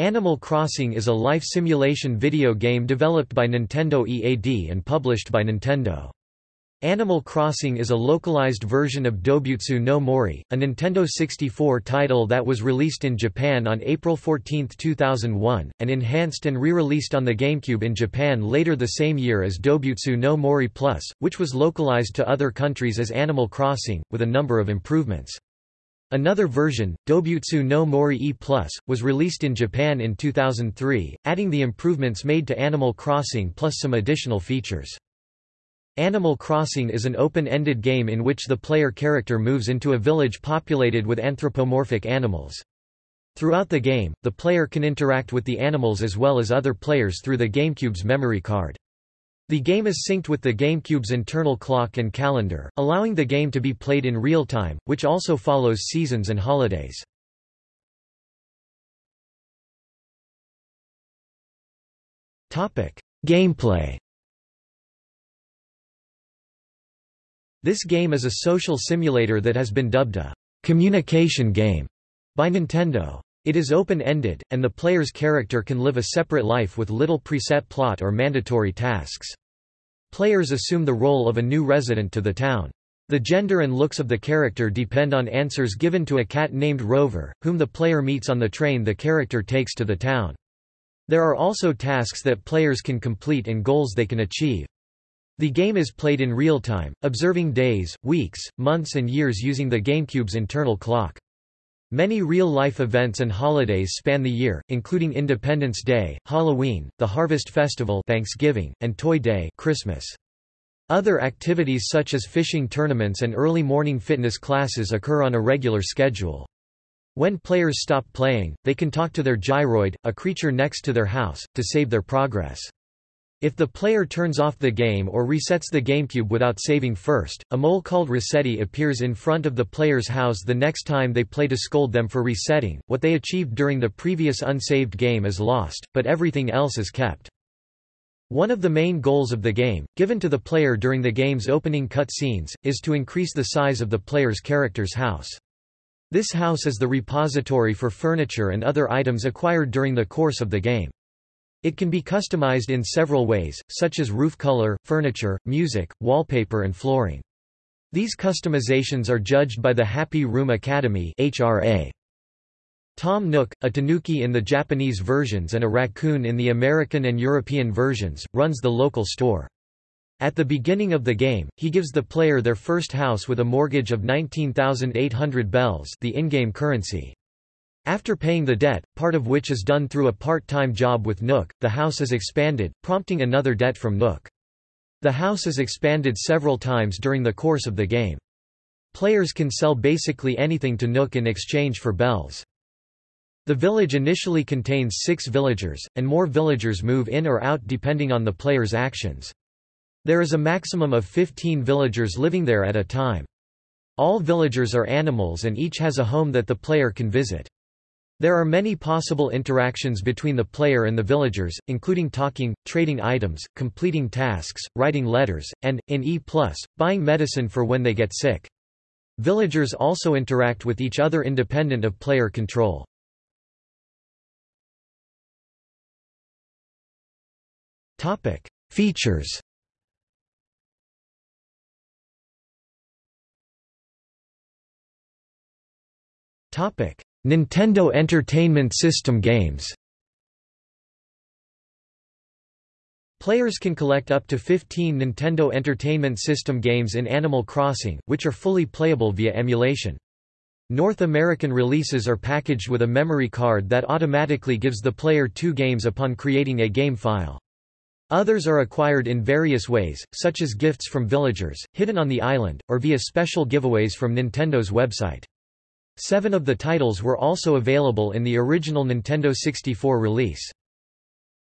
Animal Crossing is a life simulation video game developed by Nintendo EAD and published by Nintendo. Animal Crossing is a localized version of Dobutsu no Mori, a Nintendo 64 title that was released in Japan on April 14, 2001, and enhanced and re-released on the GameCube in Japan later the same year as Dobutsu no Mori Plus, which was localized to other countries as Animal Crossing, with a number of improvements. Another version, Dobutsu no Mori E+, was released in Japan in 2003, adding the improvements made to Animal Crossing plus some additional features. Animal Crossing is an open-ended game in which the player character moves into a village populated with anthropomorphic animals. Throughout the game, the player can interact with the animals as well as other players through the GameCube's memory card. The game is synced with the GameCube's internal clock and calendar, allowing the game to be played in real time, which also follows seasons and holidays. Gameplay This game is a social simulator that has been dubbed a communication game by Nintendo. It is open-ended, and the player's character can live a separate life with little preset plot or mandatory tasks. Players assume the role of a new resident to the town. The gender and looks of the character depend on answers given to a cat named Rover, whom the player meets on the train the character takes to the town. There are also tasks that players can complete and goals they can achieve. The game is played in real time, observing days, weeks, months and years using the GameCube's internal clock. Many real-life events and holidays span the year, including Independence Day, Halloween, the Harvest Festival Thanksgiving, and Toy Day Christmas. Other activities such as fishing tournaments and early morning fitness classes occur on a regular schedule. When players stop playing, they can talk to their gyroid, a creature next to their house, to save their progress. If the player turns off the game or resets the GameCube without saving first, a mole called Resetti appears in front of the player's house the next time they play to scold them for resetting. What they achieved during the previous unsaved game is lost, but everything else is kept. One of the main goals of the game, given to the player during the game's opening cutscenes, is to increase the size of the player's character's house. This house is the repository for furniture and other items acquired during the course of the game. It can be customized in several ways, such as roof color, furniture, music, wallpaper and flooring. These customizations are judged by the Happy Room Academy HRA. Tom Nook, a tanuki in the Japanese versions and a raccoon in the American and European versions, runs the local store. At the beginning of the game, he gives the player their first house with a mortgage of 19,800 bells the in-game currency. After paying the debt, part of which is done through a part-time job with Nook, the house is expanded, prompting another debt from Nook. The house is expanded several times during the course of the game. Players can sell basically anything to Nook in exchange for bells. The village initially contains six villagers, and more villagers move in or out depending on the player's actions. There is a maximum of 15 villagers living there at a time. All villagers are animals and each has a home that the player can visit. There are many possible interactions between the player and the villagers, including talking, trading items, completing tasks, writing letters, and, in E+, buying medicine for when they get sick. Villagers also interact with each other independent of player control. Features Topic Nintendo Entertainment System games Players can collect up to 15 Nintendo Entertainment System games in Animal Crossing, which are fully playable via emulation. North American releases are packaged with a memory card that automatically gives the player two games upon creating a game file. Others are acquired in various ways, such as gifts from villagers, hidden on the island, or via special giveaways from Nintendo's website. Seven of the titles were also available in the original Nintendo 64 release.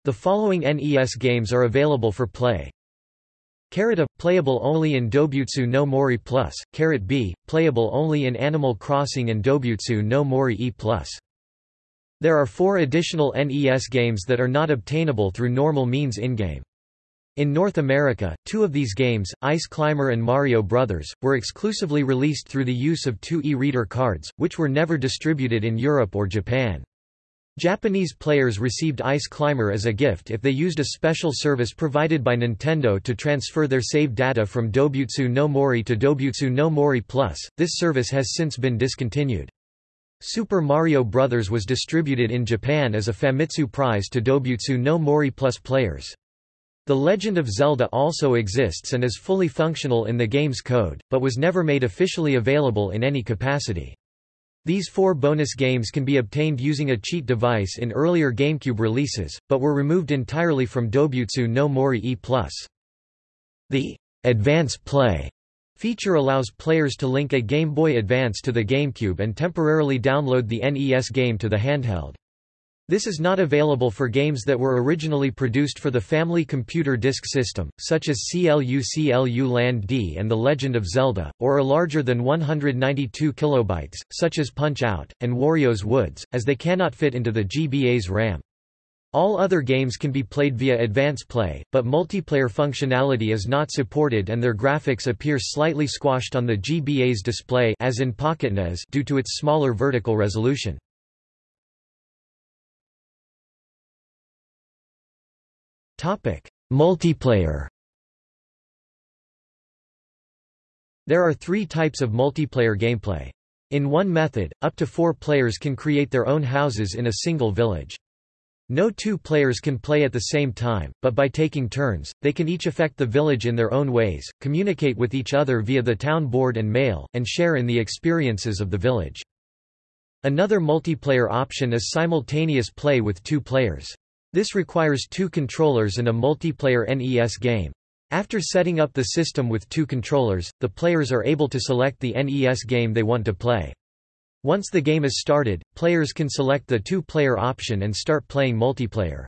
The following NES games are available for play. Carrot A, playable only in Dobutsu no Mori Plus, Carrot B, playable only in Animal Crossing and Dobutsu no Mori E Plus. There are four additional NES games that are not obtainable through normal means in-game. In North America, two of these games, Ice Climber and Mario Brothers, were exclusively released through the use of two e-reader cards, which were never distributed in Europe or Japan. Japanese players received Ice Climber as a gift if they used a special service provided by Nintendo to transfer their save data from Dobutsu no Mori to Dobutsu no Mori Plus. This service has since been discontinued. Super Mario Bros. was distributed in Japan as a Famitsu prize to Dobutsu no Mori Plus players. The Legend of Zelda also exists and is fully functional in the game's code, but was never made officially available in any capacity. These four bonus games can be obtained using a cheat device in earlier GameCube releases, but were removed entirely from Dobutsu no Mori E+. The Advance Play feature allows players to link a Game Boy Advance to the GameCube and temporarily download the NES game to the handheld. This is not available for games that were originally produced for the Family Computer Disk System, such as CLU CLU Land D and The Legend of Zelda, or are larger than 192 kilobytes, such as Punch-Out! and Wario's Woods, as they cannot fit into the GBA's RAM. All other games can be played via Advance Play, but multiplayer functionality is not supported and their graphics appear slightly squashed on the GBA's display as in PocketNES due to its smaller vertical resolution. Multiplayer There are three types of multiplayer gameplay. In one method, up to four players can create their own houses in a single village. No two players can play at the same time, but by taking turns, they can each affect the village in their own ways, communicate with each other via the town board and mail, and share in the experiences of the village. Another multiplayer option is simultaneous play with two players. This requires two controllers and a multiplayer NES game. After setting up the system with two controllers, the players are able to select the NES game they want to play. Once the game is started, players can select the two-player option and start playing multiplayer.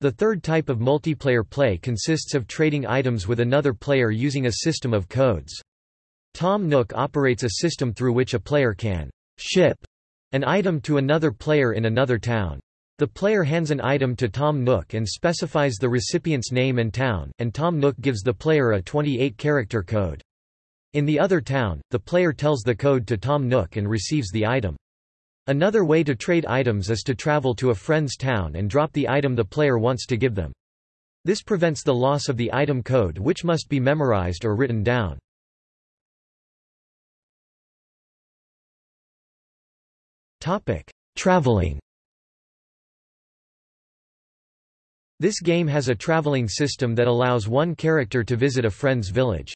The third type of multiplayer play consists of trading items with another player using a system of codes. Tom Nook operates a system through which a player can ship an item to another player in another town. The player hands an item to Tom Nook and specifies the recipient's name and town, and Tom Nook gives the player a 28-character code. In the other town, the player tells the code to Tom Nook and receives the item. Another way to trade items is to travel to a friend's town and drop the item the player wants to give them. This prevents the loss of the item code which must be memorized or written down. Traveling This game has a traveling system that allows one character to visit a friend's village.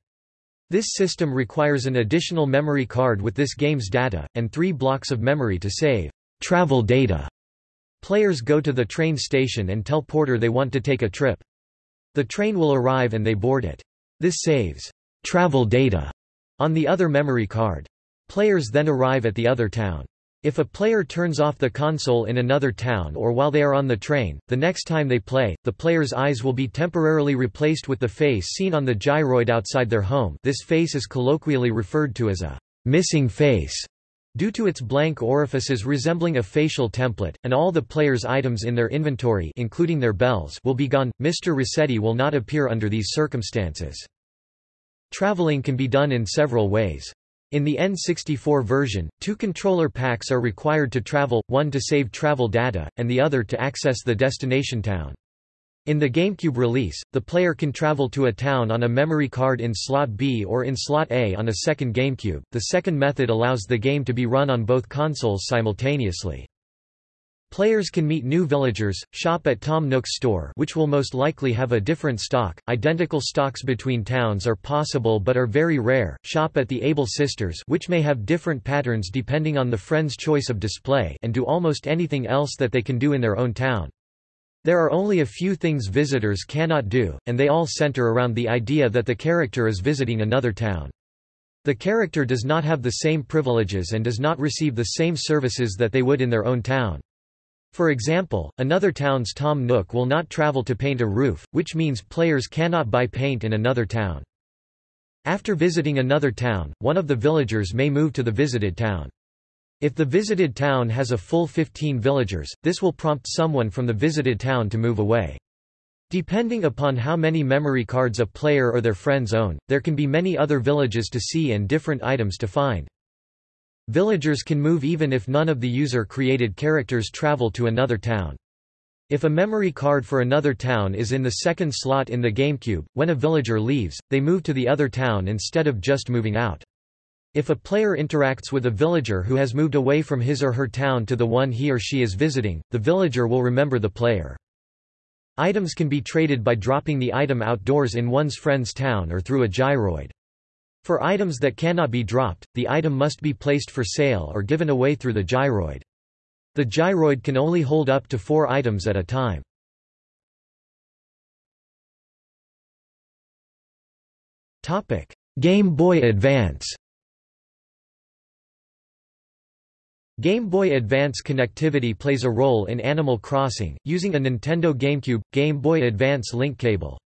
This system requires an additional memory card with this game's data, and three blocks of memory to save travel data. Players go to the train station and tell Porter they want to take a trip. The train will arrive and they board it. This saves travel data on the other memory card. Players then arrive at the other town. If a player turns off the console in another town or while they are on the train, the next time they play, the player's eyes will be temporarily replaced with the face seen on the gyroid outside their home this face is colloquially referred to as a missing face due to its blank orifices resembling a facial template, and all the player's items in their inventory including their bells will be gone. Mr. Resetti will not appear under these circumstances. Traveling can be done in several ways. In the N64 version, two controller packs are required to travel, one to save travel data, and the other to access the destination town. In the GameCube release, the player can travel to a town on a memory card in slot B or in slot A on a second GameCube. The second method allows the game to be run on both consoles simultaneously. Players can meet new villagers, shop at Tom Nook's store which will most likely have a different stock, identical stocks between towns are possible but are very rare, shop at the Able Sisters which may have different patterns depending on the friend's choice of display and do almost anything else that they can do in their own town. There are only a few things visitors cannot do, and they all center around the idea that the character is visiting another town. The character does not have the same privileges and does not receive the same services that they would in their own town. For example, another town's Tom Nook will not travel to paint a roof, which means players cannot buy paint in another town. After visiting another town, one of the villagers may move to the visited town. If the visited town has a full 15 villagers, this will prompt someone from the visited town to move away. Depending upon how many memory cards a player or their friends own, there can be many other villages to see and different items to find. Villagers can move even if none of the user-created characters travel to another town. If a memory card for another town is in the second slot in the GameCube, when a villager leaves, they move to the other town instead of just moving out. If a player interacts with a villager who has moved away from his or her town to the one he or she is visiting, the villager will remember the player. Items can be traded by dropping the item outdoors in one's friend's town or through a gyroid. For items that cannot be dropped, the item must be placed for sale or given away through the gyroid. The gyroid can only hold up to four items at a time. Game Boy Advance Game Boy Advance connectivity plays a role in Animal Crossing, using a Nintendo GameCube, Game Boy Advance link cable.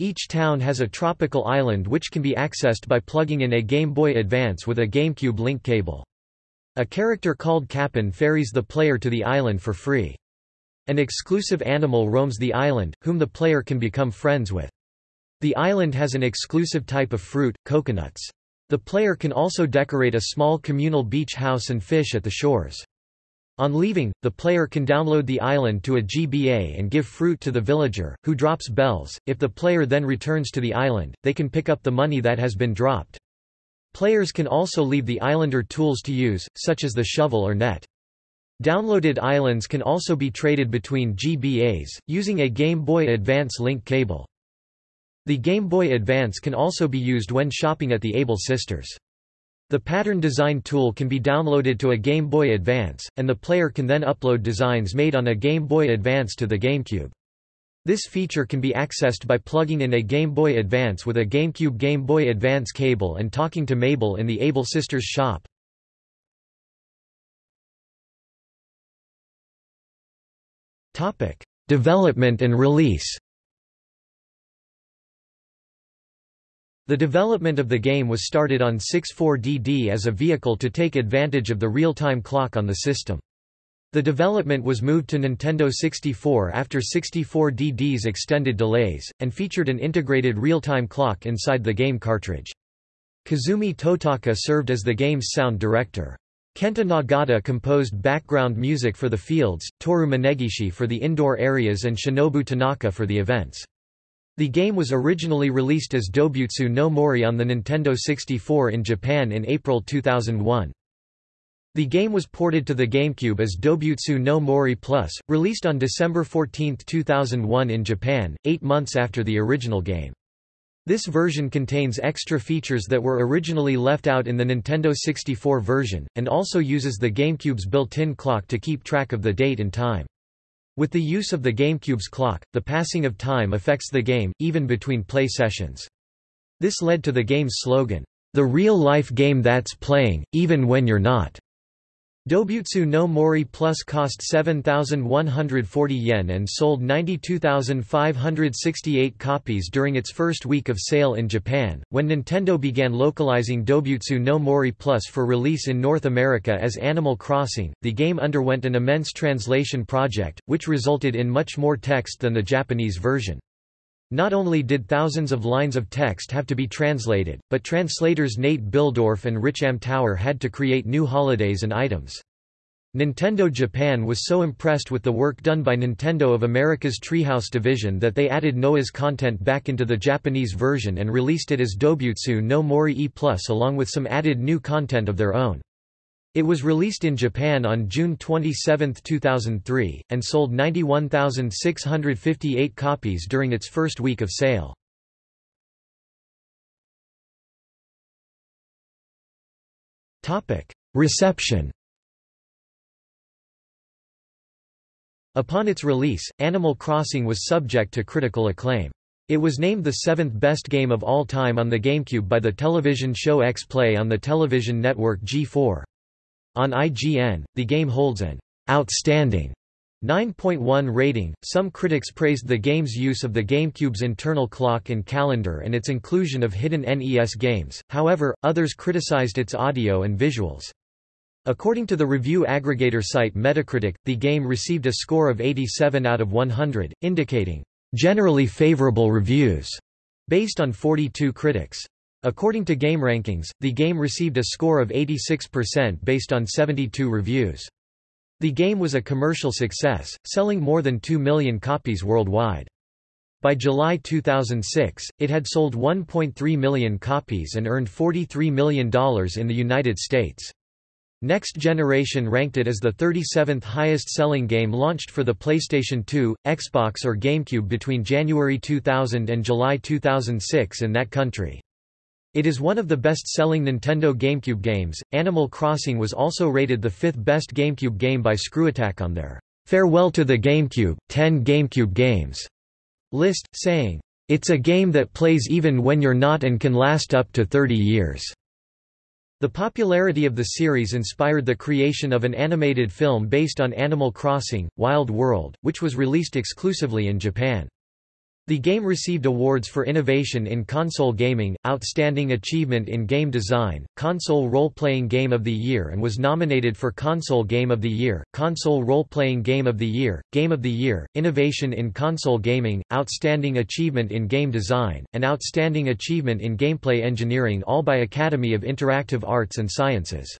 Each town has a tropical island which can be accessed by plugging in a Game Boy Advance with a GameCube link cable. A character called Cap'n ferries the player to the island for free. An exclusive animal roams the island, whom the player can become friends with. The island has an exclusive type of fruit, coconuts. The player can also decorate a small communal beach house and fish at the shores. On leaving, the player can download the island to a GBA and give fruit to the villager, who drops bells. If the player then returns to the island, they can pick up the money that has been dropped. Players can also leave the islander tools to use, such as the shovel or net. Downloaded islands can also be traded between GBAs, using a Game Boy Advance link cable. The Game Boy Advance can also be used when shopping at the Able Sisters. The pattern design tool can be downloaded to a Game Boy Advance, and the player can then upload designs made on a Game Boy Advance to the GameCube. This feature can be accessed by plugging in a Game Boy Advance with a GameCube Game Boy Advance cable and talking to Mabel in the Able Sisters shop. Development and release The development of the game was started on 64DD as a vehicle to take advantage of the real-time clock on the system. The development was moved to Nintendo 64 after 64DD's extended delays, and featured an integrated real-time clock inside the game cartridge. Kazumi Totaka served as the game's sound director. Kenta Nagata composed background music for the fields, Toru Minegishi for the indoor areas and Shinobu Tanaka for the events. The game was originally released as Dobutsu no Mori on the Nintendo 64 in Japan in April 2001. The game was ported to the GameCube as Dobutsu no Mori Plus, released on December 14, 2001 in Japan, eight months after the original game. This version contains extra features that were originally left out in the Nintendo 64 version, and also uses the GameCube's built-in clock to keep track of the date and time. With the use of the GameCube's clock, the passing of time affects the game, even between play sessions. This led to the game's slogan, "...the real-life game that's playing, even when you're not." Dobutsu no Mori Plus cost 7,140 yen and sold 92,568 copies during its first week of sale in Japan. When Nintendo began localizing Dobutsu no Mori Plus for release in North America as Animal Crossing, the game underwent an immense translation project, which resulted in much more text than the Japanese version. Not only did thousands of lines of text have to be translated, but translators Nate Bihldorff and Rich Amtower had to create new holidays and items. Nintendo Japan was so impressed with the work done by Nintendo of America's Treehouse division that they added NOA's content back into the Japanese version and released it as Dobutsu no Mori E Plus along with some added new content of their own. It was released in Japan on June 27, 2003, and sold 91,658 copies during its first week of sale. Reception Upon its release, Animal Crossing was subject to critical acclaim. It was named the seventh best game of all time on the GameCube by the television show X-Play on the television network G4. On IGN, the game holds an outstanding 9.1 rating. Some critics praised the game's use of the GameCube's internal clock and calendar and its inclusion of hidden NES games, however, others criticized its audio and visuals. According to the review aggregator site Metacritic, the game received a score of 87 out of 100, indicating generally favorable reviews based on 42 critics. According to GameRankings, the game received a score of 86% based on 72 reviews. The game was a commercial success, selling more than 2 million copies worldwide. By July 2006, it had sold 1.3 million copies and earned $43 million in the United States. Next Generation ranked it as the 37th highest-selling game launched for the PlayStation 2, Xbox or GameCube between January 2000 and July 2006 in that country. It is one of the best-selling Nintendo GameCube games. Animal Crossing was also rated the fifth best GameCube game by ScrewAttack on their Farewell to the GameCube, 10 GameCube Games list, saying, It's a game that plays even when you're not and can last up to 30 years. The popularity of the series inspired the creation of an animated film based on Animal Crossing, Wild World, which was released exclusively in Japan. The game received awards for innovation in console gaming, outstanding achievement in game design, console role-playing game of the year and was nominated for console game of the year, console role-playing game of the year, game of the year, innovation in console gaming, outstanding achievement in game design, and outstanding achievement in gameplay engineering all by Academy of Interactive Arts and Sciences.